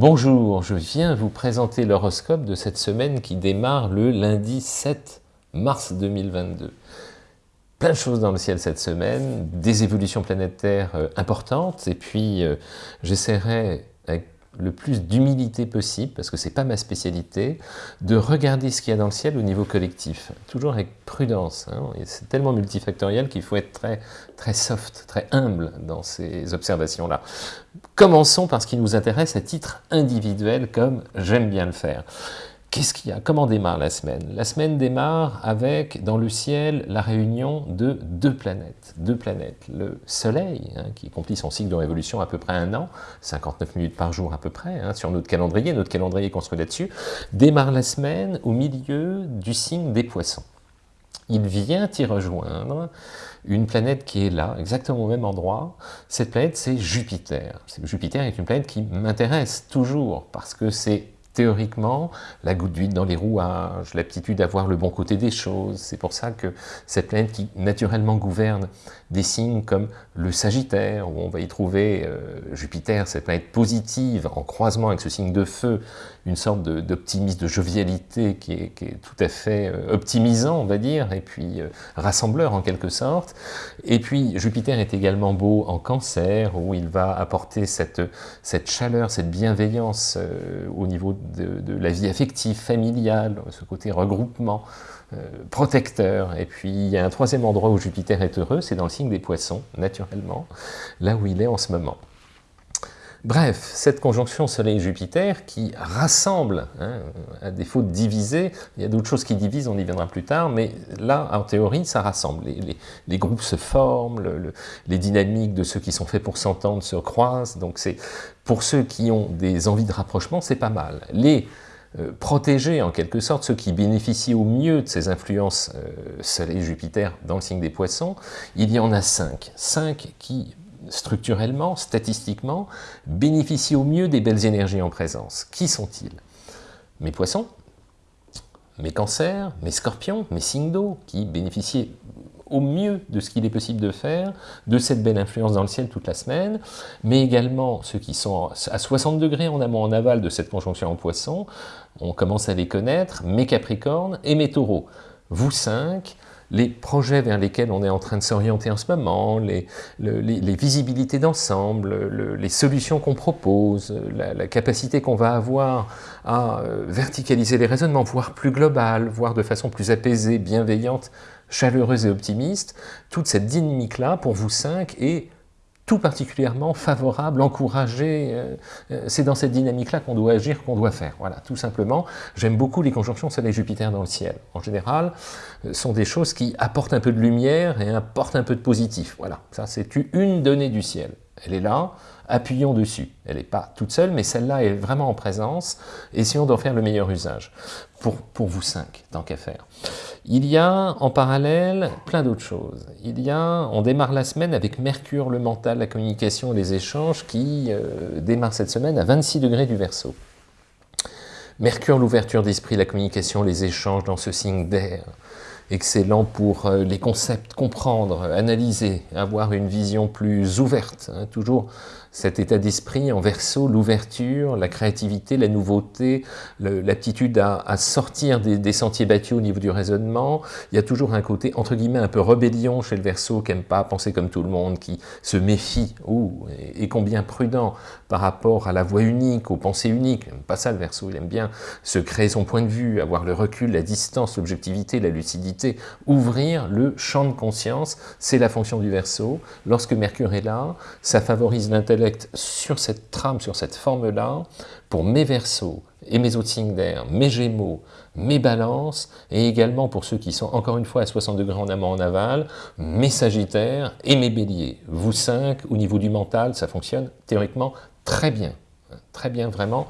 Bonjour, je viens vous présenter l'horoscope de cette semaine qui démarre le lundi 7 mars 2022. Plein de choses dans le ciel cette semaine, des évolutions planétaires euh, importantes, et puis euh, j'essaierai le plus d'humilité possible, parce que c'est pas ma spécialité, de regarder ce qu'il y a dans le ciel au niveau collectif. Toujours avec prudence. Hein. C'est tellement multifactoriel qu'il faut être très, très soft, très humble dans ces observations-là. Commençons par ce qui nous intéresse à titre individuel, comme j'aime bien le faire. Qu'est-ce qu'il y a? Comment démarre la semaine? La semaine démarre avec, dans le ciel, la réunion de deux planètes. Deux planètes. Le Soleil, hein, qui accomplit son cycle de révolution à peu près un an, 59 minutes par jour à peu près, hein, sur notre calendrier, notre calendrier construit là-dessus, démarre la semaine au milieu du signe des poissons. Il vient y rejoindre une planète qui est là, exactement au même endroit. Cette planète, c'est Jupiter. Jupiter est une planète qui m'intéresse toujours, parce que c'est théoriquement, la goutte d'huile dans les rouages, l'aptitude à voir le bon côté des choses. C'est pour ça que cette planète qui naturellement gouverne des signes comme le Sagittaire, où on va y trouver euh, Jupiter, cette planète positive, en croisement avec ce signe de feu, une sorte d'optimisme, de, jovialité qui est, tout à fait euh, optimisant, on va dire, et puis euh, rassembleur en quelque sorte. Et puis Jupiter est également beau en cancer, où il va apporter cette, chaleur, cette bienveillance au niveau de, la vie affective, familiale, ce côté regroupement, euh, protecteur. Et puis il y a un troisième endroit où Jupiter est heureux, c'est dans le signe des poissons, naturellement, là où il est en ce moment. Bref, cette conjonction Soleil-Jupiter qui rassemble, hein, à défaut de diviser, il y a d'autres choses qui divisent, on y viendra plus tard, mais là, en théorie, ça rassemble. Les, groupes se forment, les dynamiques de ceux qui sont faits pour s'entendre se croisent, donc c'est pour ceux qui ont des envies de rapprochement, c'est pas mal. Les euh, protégés, en quelque sorte, ceux qui bénéficient au mieux de ces influences euh, Soleil-Jupiter dans le signe des poissons, il y en a cinq. Cinq qui structurellement, statistiquement, bénéficient au mieux des belles énergies en présence. Qui sont-ils? Mes poissons, mes cancers, mes scorpions, mes signes d'eau, qui bénéficient au mieux de ce qu'il est possible de faire, de cette belle influence dans le ciel toute la semaine, mais également ceux qui sont à 60 degrés en amont en aval de cette conjonction en poisson, on commence à les connaître, mes capricornes et mes taureaux. Vous cinq, les projets vers lesquels on est en train de s'orienter en ce moment, les, visibilités d'ensemble, les solutions qu'on propose, la, capacité qu'on va avoir à euh, verticaliser les raisonnements, voire plus global, voire de façon plus apaisée, bienveillante, chaleureuse et optimiste, toute cette dynamique-là, pour vous cinq, est tout particulièrement favorable, encouragé. Euh, euh, c'est dans cette dynamique-là qu'on doit agir, qu'on doit faire. Voilà, tout simplement. J'aime beaucoup les conjonctions Soleil-Jupiter dans le ciel. En général, euh, sont des choses qui apportent un peu de lumière et apportent un peu de positif. Voilà, ça c'est une donnée du ciel. Elle est là, appuyons dessus. Elle n'est pas toute seule, mais celle-là est vraiment en présence. Essayons d'en faire le meilleur usage. Pour, pour vous cinq, tant qu'à faire. Il y a en parallèle plein d'autres choses. Il y a, on démarre la semaine avec Mercure, le mental, la communication, les échanges, qui euh, démarre cette semaine à 26 degrés du Verseau. Mercure, l'ouverture d'esprit, la communication, les échanges dans ce signe d'air. Excellent pour euh, les concepts, comprendre, analyser, avoir une vision plus ouverte. Hein, toujours cet état d'esprit en verso, l'ouverture, la créativité, la nouveauté, l'aptitude à, sortir des, sentiers battus au niveau du raisonnement. Il y a toujours un côté, entre guillemets, un peu rébellion chez le verso, qui n'aime pas penser comme tout le monde, qui se méfie, ou et, combien prudent par rapport à la voie unique, aux pensées uniques. Il n'aime pas ça le verso, il aime bien se créer son point de vue, avoir le recul, la distance, l'objectivité, la lucidité, ouvrir le champ de conscience, c'est la fonction du verso. Lorsque Mercure est là, ça favorise l'intellect sur cette trame, sur cette forme-là, pour mes versos et mes autres signes d'air, mes gémeaux, mes balances, et également pour ceux qui sont encore une fois à 60 degrés en amont en aval, mes sagittaires et mes béliers. Vous cinq, au niveau du mental, ça fonctionne théoriquement très bien. Très bien, vraiment.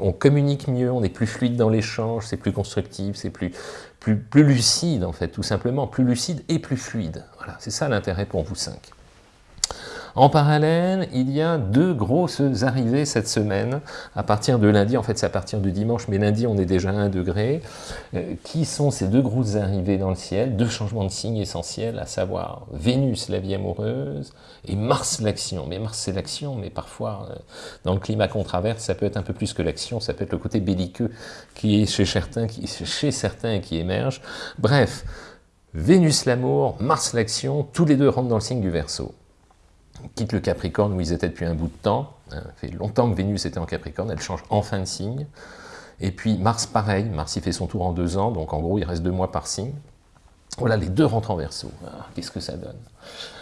on communique mieux, on est plus fluide dans l'échange, c'est plus constructif, c'est plus, plus, plus lucide en fait, tout simplement. Plus lucide et plus fluide. Voilà, c'est ça l'intérêt pour vous cinq. En parallèle, il y a deux grosses arrivées cette semaine, à partir de lundi, en fait c'est à partir du dimanche, mais lundi on est déjà à 1 degré. Euh, qui sont ces deux grosses arrivées dans le ciel? Deux changements de signe essentiels, à savoir Vénus, la vie amoureuse, et Mars, l'action. Mais Mars c'est l'action, mais parfois, euh, dans le climat qu'on ça peut être un peu plus que l'action, ça peut être le côté belliqueux qui est chez certains, qui, chez certains qui émerge. Bref, Vénus l'amour, Mars l'action, tous les deux rentrent dans le signe du Verseau. Quitte le Capricorne où ils étaient depuis un bout de temps, ça fait longtemps que Vénus était en Capricorne, elle change enfin de signe. Et puis Mars pareil, Mars il fait son tour en deux ans, donc en gros il reste deux mois par signe. Voilà, les deux rentrent en Verseau. Ah, qu'est-ce que ça donne?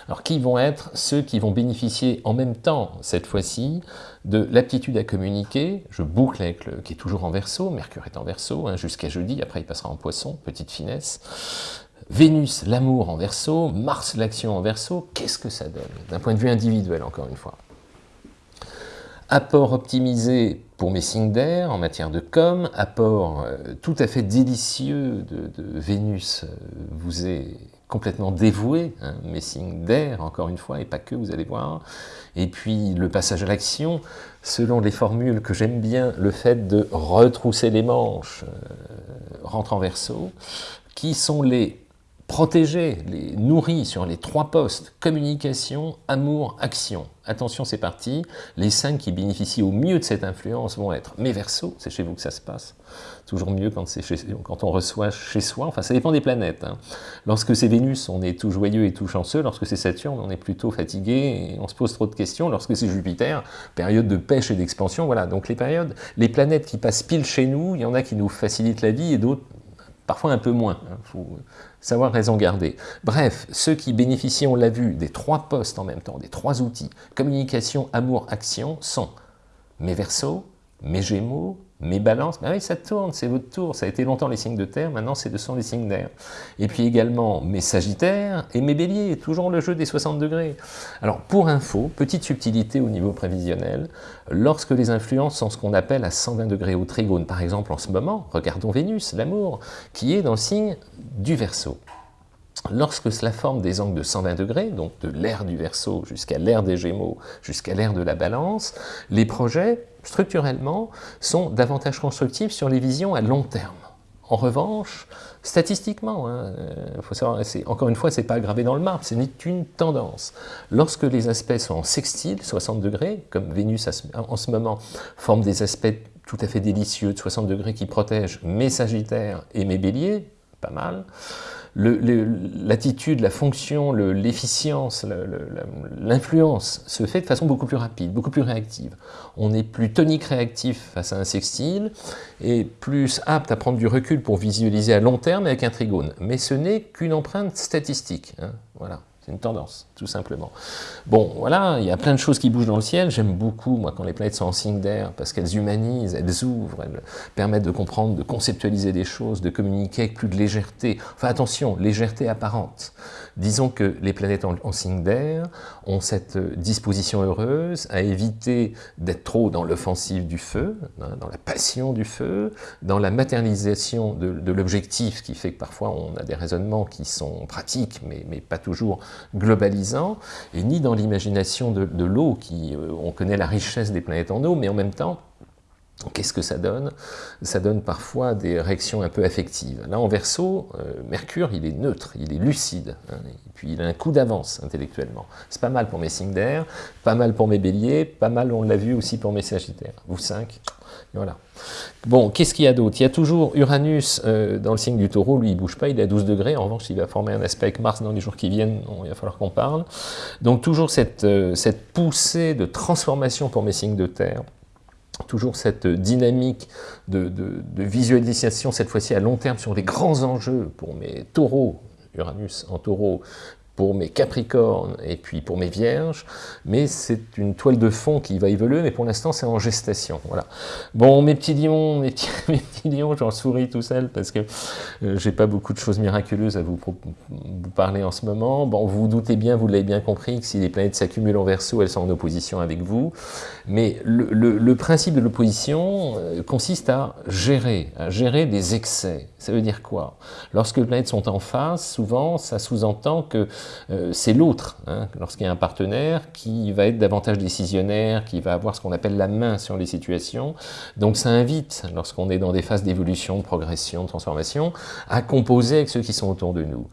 Alors qui vont être ceux qui vont bénéficier en même temps, cette fois-ci, de l'aptitude à communiquer? Je boucle avec le qui est toujours en Verseau, Mercure est en Verseau, hein, jusqu'à jeudi, après il passera en Poisson, petite finesse. Vénus, l'amour en verso, Mars, l'action en verso, qu'est-ce que ça donne D'un point de vue individuel, encore une fois? Apport optimisé pour mes d'air en matière de com, apport euh, tout à fait délicieux de, Vénus euh, vous est complètement dévoué, hein, mes signes d'air, encore une fois, et pas que, vous allez voir. Et puis le passage à l'action, selon les formules que j'aime bien, le fait de retrousser les manches, euh, rentre en verso, qui sont les protéger, les nourrit sur les trois postes, communication, amour, action. Attention, c'est parti, les cinq qui bénéficient au mieux de cette influence vont être mes versos, c'est chez vous que ça se passe, toujours mieux quand, quand on reçoit chez soi, enfin ça dépend des planètes. Hein. Lorsque c'est Vénus, on est tout joyeux et tout chanceux, lorsque c'est Saturne, on est plutôt fatigué et on se pose trop de questions, lorsque c'est Jupiter, période de pêche et d'expansion, voilà, donc les périodes, les planètes qui passent pile chez nous, il y en a qui nous facilitent la vie et d'autres parfois un peu moins, il hein, faut savoir raison garder. Bref, ceux qui bénéficient, on l'a vu, des trois postes en même temps, des trois outils, communication, amour, action, sont mes versos, mes gémeaux, mes balances, ben oui, ça tourne, c'est votre tour. Ça a été longtemps les signes de terre, maintenant ce sont les signes d'air. Et puis également mes sagittaires et mes béliers, toujours le jeu des 60 degrés. Alors pour info, petite subtilité au niveau prévisionnel, lorsque les influences sont ce qu'on appelle à 120 degrés au trigone, par exemple en ce moment, regardons Vénus, l'amour, qui est dans le signe du Verseau. Lorsque cela forme des angles de 120 degrés, donc de l'air du Verseau jusqu'à l'air des Gémeaux, jusqu'à l'air de la Balance, les projets structurellement, sont davantage constructifs sur les visions à long terme. En revanche, statistiquement, hein, euh, faut savoir, encore une fois, ce n'est pas gravé dans le marbre, ce n'est qu'une tendance. Lorsque les aspects sont en sextile, 60 degrés, comme Vénus en ce moment forme des aspects tout à fait délicieux de 60 degrés qui protègent mes sagittaires et mes béliers, pas mal, l'attitude, la fonction, l'efficience, l'influence se fait de façon beaucoup plus rapide, beaucoup plus réactive. On est plus tonique réactif face à un sextile et plus apte à prendre du recul pour visualiser à long terme avec un trigone. Mais ce n'est qu'une empreinte statistique. Hein, voilà une tendance, tout simplement. Bon, voilà, il y a plein de choses qui bougent dans le ciel. J'aime beaucoup, moi, quand les planètes sont en signe d'air, parce qu'elles humanisent, elles ouvrent, elles permettent de comprendre, de conceptualiser des choses, de communiquer avec plus de légèreté. Enfin, attention, légèreté apparente. Disons que les planètes en, signe d'air ont cette disposition heureuse à éviter d'être trop dans l'offensive du feu, hein, dans la passion du feu, dans la matérialisation de, de l'objectif qui fait que parfois on a des raisonnements qui sont pratiques, mais, mais pas toujours globalisant, et ni dans l'imagination de, l'eau, qui euh, on connaît la richesse des planètes en eau, mais en même temps, Qu'est-ce que ça donne? Ça donne parfois des réactions un peu affectives. Là, en verso, euh, Mercure, il est neutre, il est lucide, hein, et puis il a un coup d'avance intellectuellement. C'est pas mal pour mes signes d'air, pas mal pour mes béliers, pas mal, on l'a vu aussi pour mes sagittaires. Vous cinq, voilà. Bon, qu'est-ce qu'il y a d'autre? Il y a toujours Uranus euh, dans le signe du taureau, lui il bouge pas, il est à 12 degrés, en revanche il va former un aspect avec Mars dans les jours qui viennent, il va falloir qu'on parle. Donc toujours cette, euh, cette poussée de transformation pour mes signes de terre, toujours cette dynamique de, visualisation, cette fois-ci à long terme, sur les grands enjeux pour mes taureaux, Uranus en taureau, pour mes Capricornes et puis pour mes Vierges, mais c'est une toile de fond qui va évoluer, mais pour l'instant c'est en gestation. Voilà. Bon, mes petits lions, mes petits, lions, j'en souris tout seul parce que euh, j'ai pas beaucoup de choses miraculeuses à vous, parler en ce moment. Bon, vous, vous doutez bien, vous l'avez bien compris, que si les planètes s'accumulent en verso, elles sont en opposition avec vous. Mais le, principe de l'opposition euh, consiste à gérer, à gérer des excès. Ça veut dire quoi? Lorsque les planètes sont en face, souvent, ça sous-entend que c'est l'autre, hein, lorsqu'il y a un partenaire qui va être davantage décisionnaire, qui va avoir ce qu'on appelle la main sur les situations. Donc ça invite, lorsqu'on est dans des phases d'évolution, de progression, de transformation, à composer avec ceux qui sont autour de nous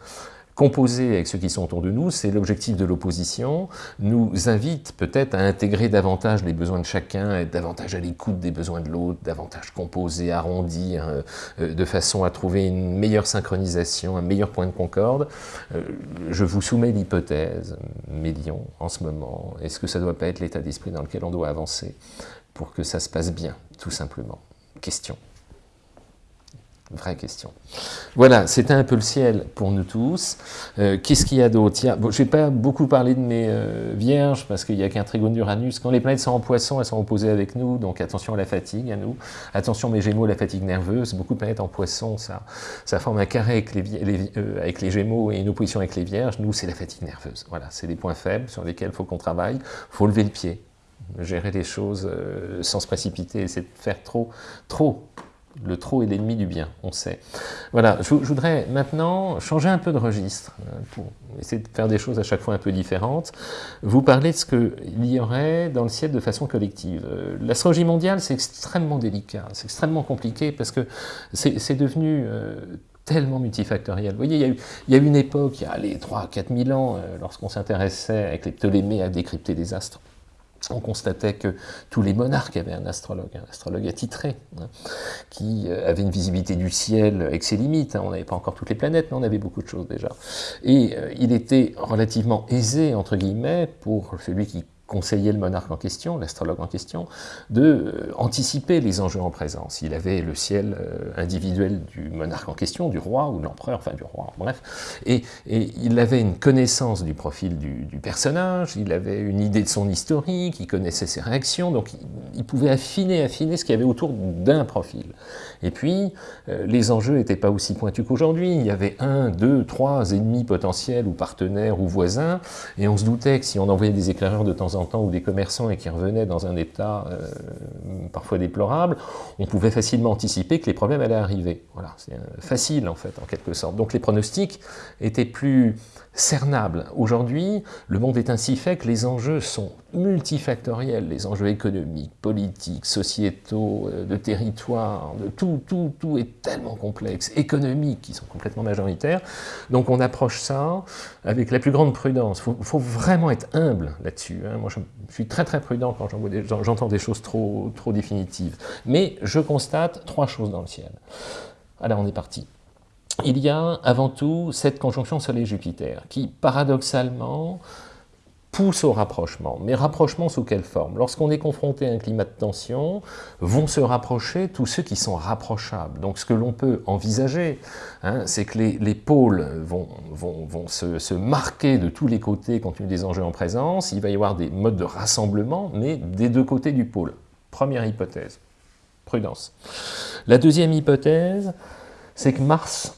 composer avec ceux qui sont autour de nous, c'est l'objectif de l'opposition, nous invite peut-être à intégrer davantage les besoins de chacun, être davantage à l'écoute des besoins de l'autre, davantage composer, arrondir, hein, euh, de façon à trouver une meilleure synchronisation, un meilleur point de concorde. Euh, je vous soumets l'hypothèse, Mélion, en ce moment, est-ce que ça ne doit pas être l'état d'esprit dans lequel on doit avancer pour que ça se passe bien, tout simplement? Question. Vraie question. Voilà, c'était un peu le ciel pour nous tous. Euh, qu'est-ce qu'il y a d'autre? Bon, Je n'ai pas beaucoup parlé de mes euh, vierges, parce qu'il n'y a qu'un trigone d'Uranus. Quand les planètes sont en poisson, elles sont opposées avec nous, donc attention à la fatigue, à nous. Attention mes gémeaux, la fatigue nerveuse. Beaucoup de planètes en poisson, ça, ça forme un carré avec les, euh, avec les gémeaux et une opposition avec les vierges. Nous, c'est la fatigue nerveuse. Voilà, c'est des points faibles sur lesquels il faut qu'on travaille. Il faut lever le pied, gérer les choses sans se précipiter, essayer de faire trop, trop le trop est l'ennemi du bien, on sait. Voilà, je, voudrais maintenant changer un peu de registre, hein, pour essayer de faire des choses à chaque fois un peu différentes, vous parler de ce qu'il y aurait dans le ciel de façon collective. Euh, l'astrologie mondiale, c'est extrêmement délicat, c'est extrêmement compliqué, parce que c'est devenu... Euh, tellement multifactoriel. Vous voyez, il y, a eu, il y a une époque, il y a les 3 4 000 ans, euh, lorsqu'on s'intéressait avec les Ptolémées à décrypter des astres, on constatait que tous les monarques avaient un astrologue, un astrologue attitré, hein, qui euh, avait une visibilité du ciel avec ses limites. Hein. On n'avait pas encore toutes les planètes, mais on avait beaucoup de choses déjà. Et euh, il était relativement aisé, entre guillemets, pour celui qui conseiller le monarque en question, l'astrologue en question, de euh, anticiper les enjeux en présence. Il avait le ciel euh, individuel du monarque en question, du roi ou de l'empereur, enfin du roi, bref, et, il avait une connaissance du profil du, personnage, il avait une idée de son historique, il connaissait ses réactions, donc il, pouvait affiner, affiner ce qu'il y avait autour d'un profil. Et puis, euh, les enjeux n'étaient pas aussi pointus qu'aujourd'hui, il y avait un, deux, trois ennemis potentiels ou partenaires ou voisins, et on se doutait que si on envoyait des éclaireurs de temps en ou des commerçants et qui revenaient dans un état euh, parfois déplorable, on pouvait facilement anticiper que les problèmes allaient arriver. Voilà, c'est euh, facile en fait, en quelque sorte. Donc les pronostics étaient plus cernables. Aujourd'hui, le monde est ainsi fait que les enjeux sont multifactoriels, les enjeux économiques, politiques, sociétaux, euh, de territoire, de tout, tout, tout est tellement complexe, économiques, qui sont complètement majoritaires. Donc on approche ça avec la plus grande prudence. Il faut, vraiment être humble là-dessus. Hein. Moi, je, suis très très prudent quand j'entends des, choses trop, trop définitives. Mais je constate trois choses dans le ciel. Alors on est parti il y a avant tout cette conjonction Soleil-Jupiter qui, paradoxalement, pousse au rapprochement. Mais rapprochement sous quelle forme? Lorsqu'on est confronté à un climat de tension, vont se rapprocher tous ceux qui sont rapprochables. Donc ce que l'on peut envisager, hein, c'est que les, pôles vont, se, se, marquer de tous les côtés compte tenu des enjeux en présence, il va y avoir des modes de rassemblement, mais des deux côtés du pôle. Première hypothèse, prudence. La deuxième hypothèse, c'est que Mars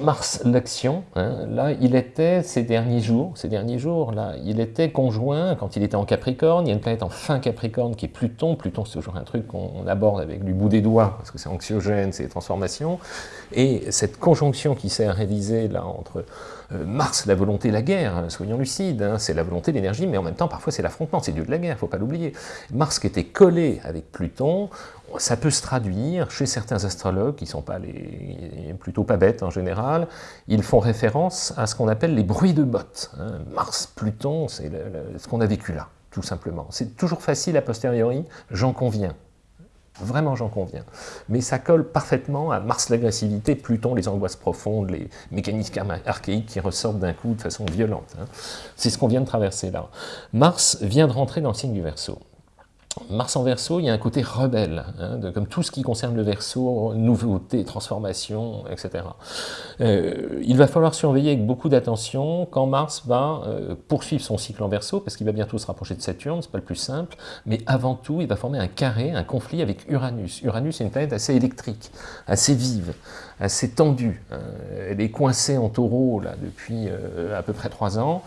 Mars, l'action, hein, là, il était ces derniers jours, ces derniers jours, là, il était conjoint, quand il était en Capricorne, il y a une planète en fin Capricorne qui est Pluton, Pluton c'est toujours un truc qu'on aborde avec du bout des doigts, parce que c'est anxiogène, c'est transformations, et cette conjonction qui s'est réalisée là entre euh, Mars, la volonté, la guerre, hein, soyons lucides, hein, c'est la volonté, l'énergie, mais en même temps, parfois, c'est l'affrontement, c'est Dieu de la guerre, il ne faut pas l'oublier. Mars qui était collé avec Pluton, ça peut se traduire chez certains astrologues, qui sont pas les, plutôt pas bêtes en général, ils font référence à ce qu'on appelle les bruits de bottes. Hein. Mars, Pluton, c'est ce qu'on a vécu là, tout simplement. C'est toujours facile a posteriori, j'en conviens. Vraiment, j'en conviens. Mais ça colle parfaitement à Mars l'agressivité, Pluton les angoisses profondes, les mécanismes archaïques qui ressortent d'un coup de façon violente. Hein. C'est ce qu'on vient de traverser là. Mars vient de rentrer dans le signe du Verseau. Mars en verso, il y a un côté rebelle, hein, comme tout ce qui concerne le verso, nouveauté, transformation, etc. Euh, il va falloir surveiller avec beaucoup d'attention quand Mars va euh, poursuivre son cycle en verso, parce qu'il va bientôt se rapprocher de Saturne, c'est pas le plus simple, mais avant tout, il va former un carré, un conflit avec Uranus. Uranus est une planète assez électrique, assez vive, assez tendue. Hein. Elle est coincée en taureau là, depuis euh, à peu près trois ans.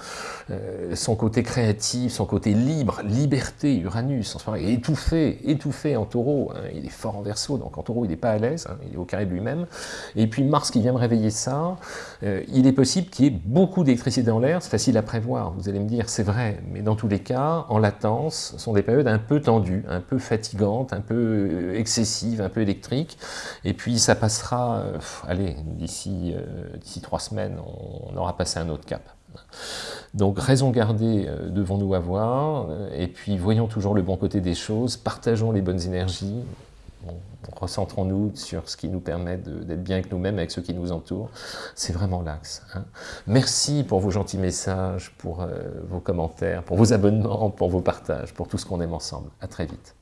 son côté créatif, son côté libre, liberté, Uranus, est étouffé, étouffé en taureau, hein. il est fort en verso, donc en taureau il n'est pas à l'aise, hein. il est au carré de lui-même, et puis Mars qui vient me réveiller ça, euh, il est possible qu'il y ait beaucoup d'électricité dans l'air, c'est facile à prévoir, vous allez me dire c'est vrai, mais dans tous les cas, en latence, ce sont des périodes un peu tendues, un peu fatigantes, un peu euh, excessives, un peu électriques, et puis ça passera, euh, allez, d'ici trois semaines, on aura passé un autre cap. Donc raison gardée euh, devons-nous avoir, euh, et puis voyons toujours le bon côté des choses, partageons les bonnes énergies, recentrons-nous sur ce qui nous permet d'être bien avec nous-mêmes, avec ceux qui nous entourent. C'est vraiment l'axe. Hein. Merci pour vos gentils messages, pour euh, vos commentaires, pour vos abonnements, pour vos partages, pour tout ce qu'on aime ensemble. À très vite.